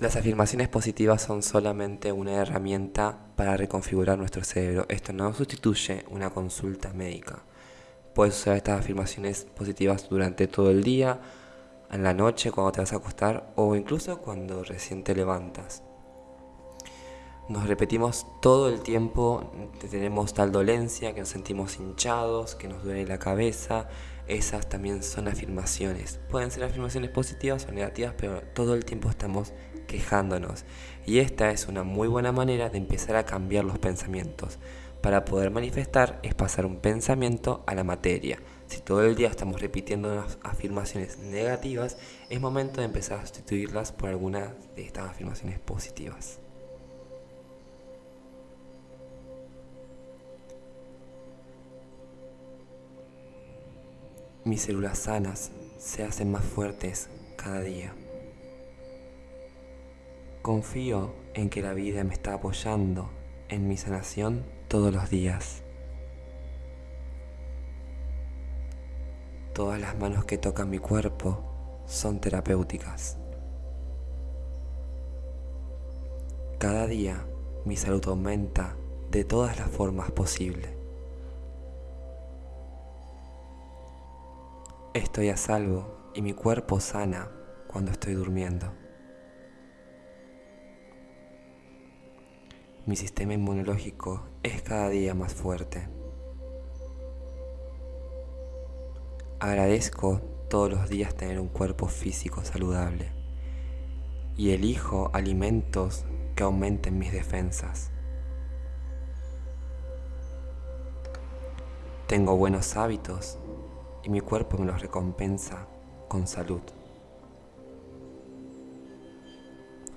Las afirmaciones positivas son solamente una herramienta para reconfigurar nuestro cerebro. Esto no sustituye una consulta médica. Puedes usar estas afirmaciones positivas durante todo el día, en la noche, cuando te vas a acostar o incluso cuando recién te levantas. Nos repetimos todo el tiempo tenemos tal dolencia, que nos sentimos hinchados, que nos duele la cabeza. Esas también son afirmaciones. Pueden ser afirmaciones positivas o negativas, pero todo el tiempo estamos quejándonos. Y esta es una muy buena manera de empezar a cambiar los pensamientos. Para poder manifestar es pasar un pensamiento a la materia. Si todo el día estamos repitiendo afirmaciones negativas, es momento de empezar a sustituirlas por algunas de estas afirmaciones positivas. Mis células sanas se hacen más fuertes cada día. Confío en que la vida me está apoyando en mi sanación todos los días. Todas las manos que tocan mi cuerpo son terapéuticas. Cada día mi salud aumenta de todas las formas posibles. Estoy a salvo y mi cuerpo sana cuando estoy durmiendo. Mi sistema inmunológico es cada día más fuerte. Agradezco todos los días tener un cuerpo físico saludable y elijo alimentos que aumenten mis defensas. Tengo buenos hábitos y mi cuerpo me los recompensa con salud.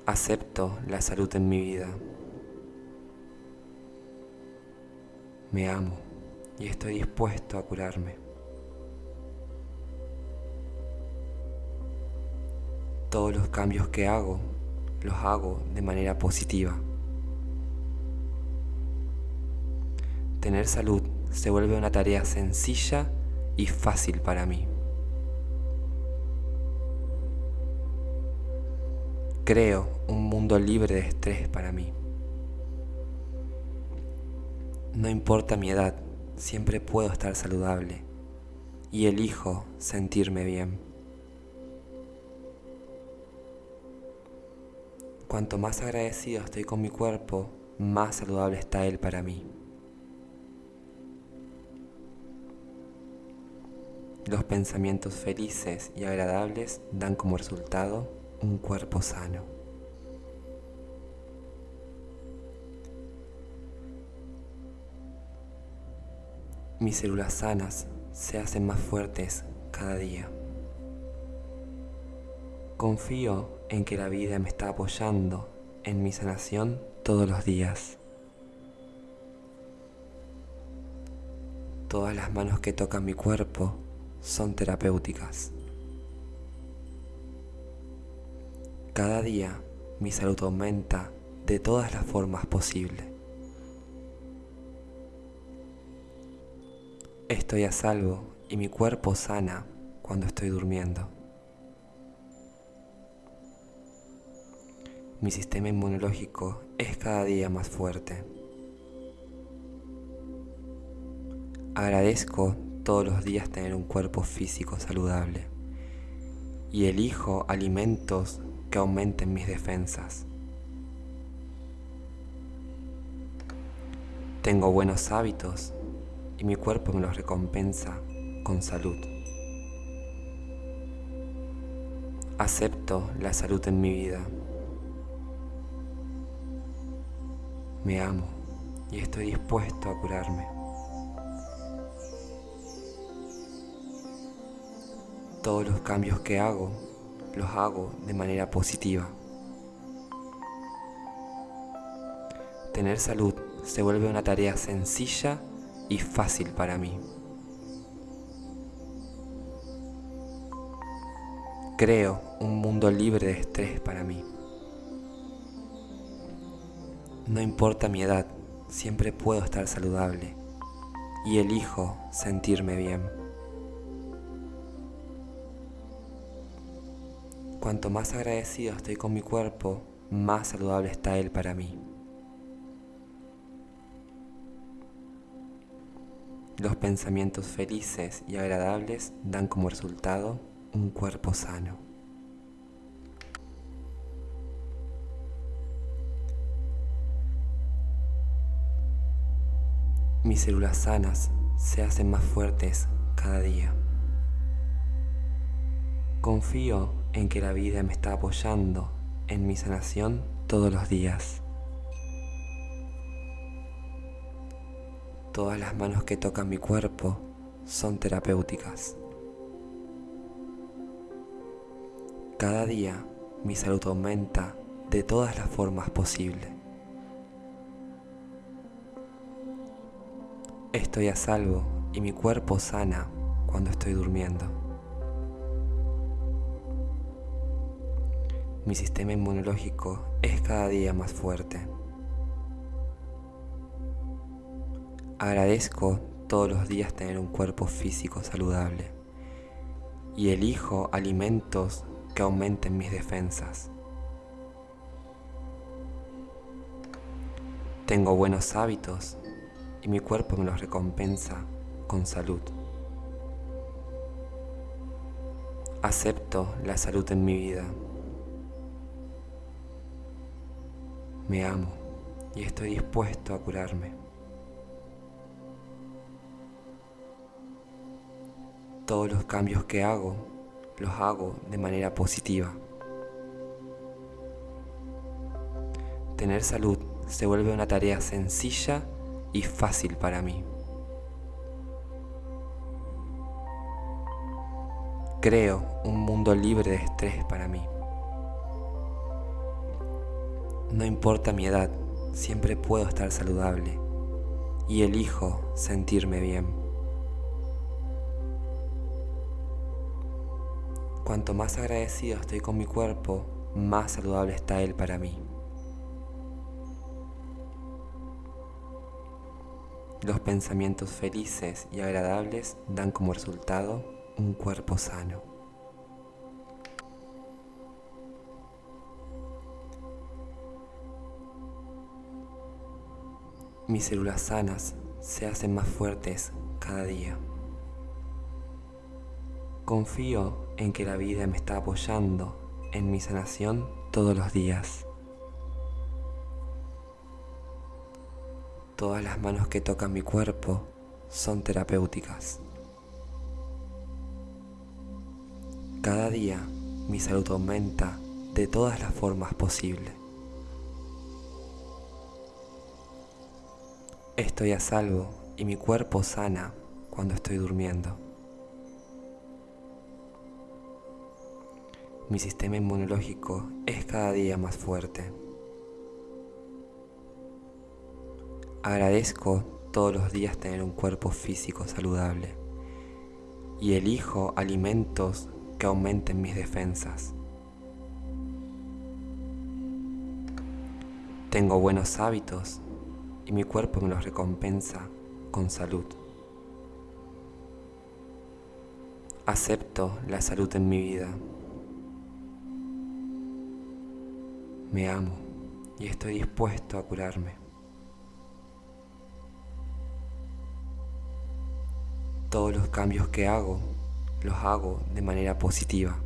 Acepto la salud en mi vida. Me amo y estoy dispuesto a curarme. Todos los cambios que hago, los hago de manera positiva. Tener salud se vuelve una tarea sencilla y fácil para mí. Creo un mundo libre de estrés para mí. No importa mi edad, siempre puedo estar saludable y elijo sentirme bien. Cuanto más agradecido estoy con mi cuerpo, más saludable está él para mí. Los pensamientos felices y agradables dan como resultado un cuerpo sano. Mis células sanas se hacen más fuertes cada día. Confío en que la vida me está apoyando en mi sanación todos los días. Todas las manos que tocan mi cuerpo son terapéuticas. Cada día mi salud aumenta de todas las formas posibles. Estoy a salvo y mi cuerpo sana cuando estoy durmiendo. Mi sistema inmunológico es cada día más fuerte. Agradezco todos los días tener un cuerpo físico saludable y elijo alimentos que aumenten mis defensas. Tengo buenos hábitos y mi cuerpo me los recompensa con salud. Acepto la salud en mi vida. Me amo y estoy dispuesto a curarme. Todos los cambios que hago, los hago de manera positiva. Tener salud se vuelve una tarea sencilla y fácil para mí. Creo un mundo libre de estrés para mí. No importa mi edad, siempre puedo estar saludable y elijo sentirme bien. Cuanto más agradecido estoy con mi cuerpo, más saludable está él para mí. Los pensamientos felices y agradables dan como resultado un cuerpo sano. Mis células sanas se hacen más fuertes cada día. Confío en que la vida me está apoyando en mi sanación todos los días. Todas las manos que tocan mi cuerpo son terapéuticas. Cada día mi salud aumenta de todas las formas posibles. Estoy a salvo y mi cuerpo sana cuando estoy durmiendo. Mi sistema inmunológico es cada día más fuerte. Agradezco todos los días tener un cuerpo físico saludable y elijo alimentos que aumenten mis defensas. Tengo buenos hábitos y mi cuerpo me los recompensa con salud. Acepto la salud en mi vida. Me amo y estoy dispuesto a curarme. Todos los cambios que hago, los hago de manera positiva. Tener salud se vuelve una tarea sencilla y fácil para mí. Creo un mundo libre de estrés para mí. No importa mi edad, siempre puedo estar saludable y elijo sentirme bien. Cuanto más agradecido estoy con mi cuerpo, más saludable está él para mí. Los pensamientos felices y agradables dan como resultado un cuerpo sano. Mis células sanas se hacen más fuertes cada día. Confío en que la vida me está apoyando en mi sanación todos los días. Todas las manos que tocan mi cuerpo son terapéuticas. Cada día mi salud aumenta de todas las formas posibles. Estoy a salvo y mi cuerpo sana cuando estoy durmiendo. Mi sistema inmunológico es cada día más fuerte. Agradezco todos los días tener un cuerpo físico saludable y elijo alimentos que aumenten mis defensas. Tengo buenos hábitos y mi cuerpo me los recompensa con salud. Acepto la salud en mi vida. Me amo y estoy dispuesto a curarme. Todos los cambios que hago, los hago de manera positiva.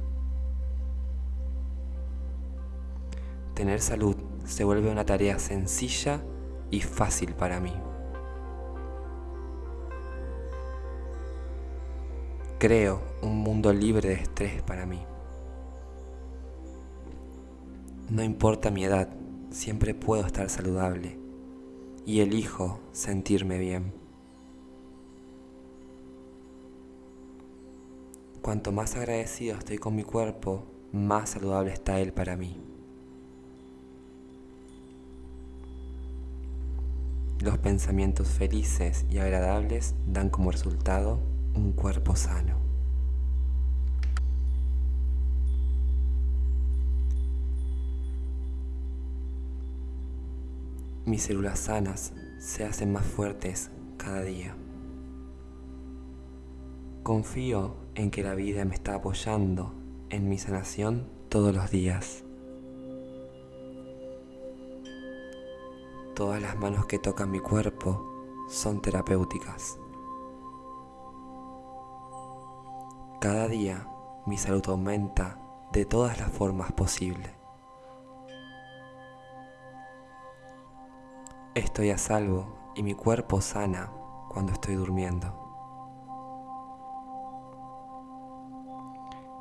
Tener salud se vuelve una tarea sencilla y fácil para mí. Creo un mundo libre de estrés para mí. No importa mi edad, siempre puedo estar saludable y elijo sentirme bien. Cuanto más agradecido estoy con mi cuerpo, más saludable está él para mí. Los pensamientos felices y agradables dan como resultado un cuerpo sano. Mis células sanas se hacen más fuertes cada día. Confío en que la vida me está apoyando en mi sanación todos los días. Todas las manos que tocan mi cuerpo son terapéuticas. Cada día mi salud aumenta de todas las formas posibles. Estoy a salvo y mi cuerpo sana cuando estoy durmiendo.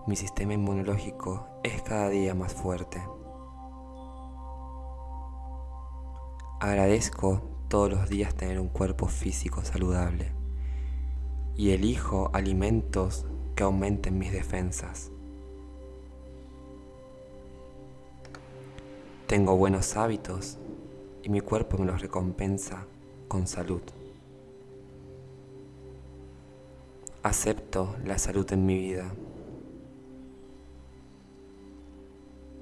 Mi sistema inmunológico es cada día más fuerte. Agradezco todos los días tener un cuerpo físico saludable y elijo alimentos que aumenten mis defensas. Tengo buenos hábitos y mi cuerpo me los recompensa con salud. Acepto la salud en mi vida.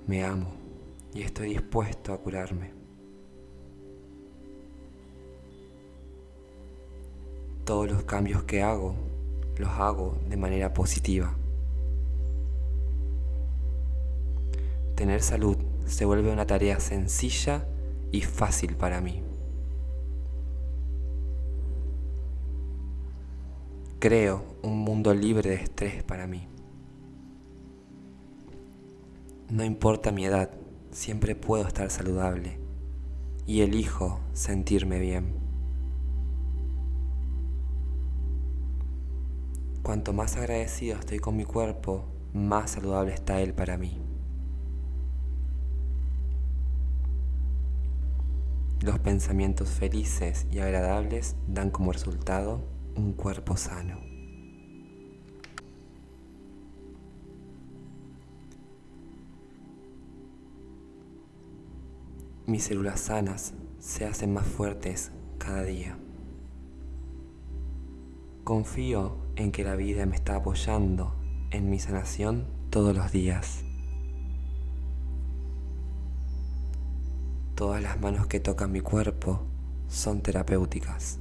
Me amo y estoy dispuesto a curarme. Todos los cambios que hago los hago de manera positiva. Tener salud se vuelve una tarea sencilla y fácil para mí. Creo un mundo libre de estrés para mí. No importa mi edad, siempre puedo estar saludable y elijo sentirme bien. Cuanto más agradecido estoy con mi cuerpo, más saludable está él para mí. Los pensamientos felices y agradables dan como resultado un cuerpo sano. Mis células sanas se hacen más fuertes cada día. Confío en que la vida me está apoyando en mi sanación todos los días. Todas las manos que tocan mi cuerpo son terapéuticas.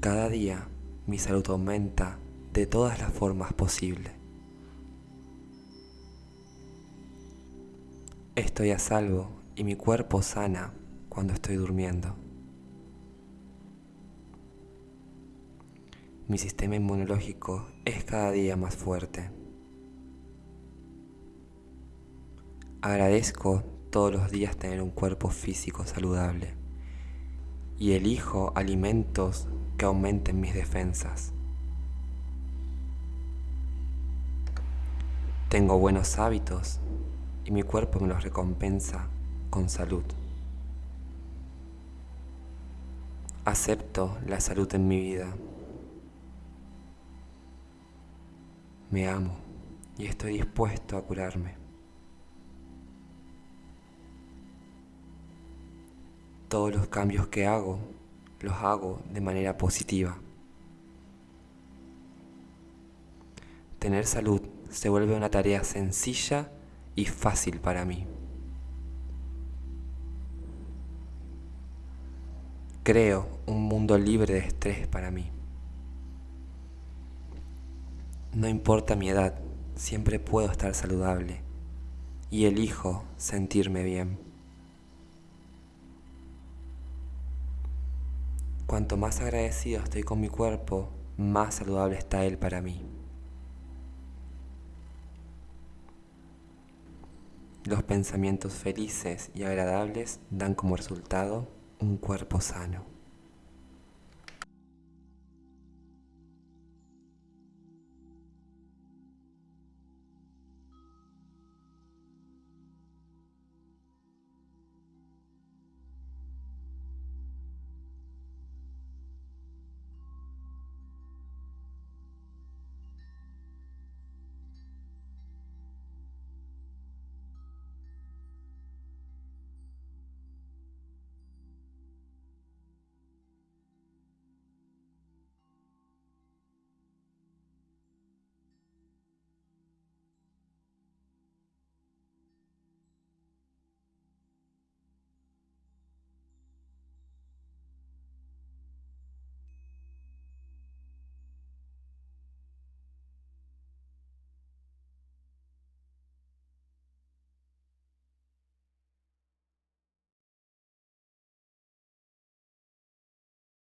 Cada día mi salud aumenta de todas las formas posibles. Estoy a salvo y mi cuerpo sana cuando estoy durmiendo. Mi sistema inmunológico es cada día más fuerte. Agradezco todos los días tener un cuerpo físico saludable y elijo alimentos que aumenten mis defensas. Tengo buenos hábitos y mi cuerpo me los recompensa con salud. Acepto la salud en mi vida. Me amo y estoy dispuesto a curarme. Todos los cambios que hago, los hago de manera positiva. Tener salud se vuelve una tarea sencilla y fácil para mí. Creo un mundo libre de estrés para mí. No importa mi edad, siempre puedo estar saludable y elijo sentirme bien. Cuanto más agradecido estoy con mi cuerpo, más saludable está él para mí. Los pensamientos felices y agradables dan como resultado un cuerpo sano.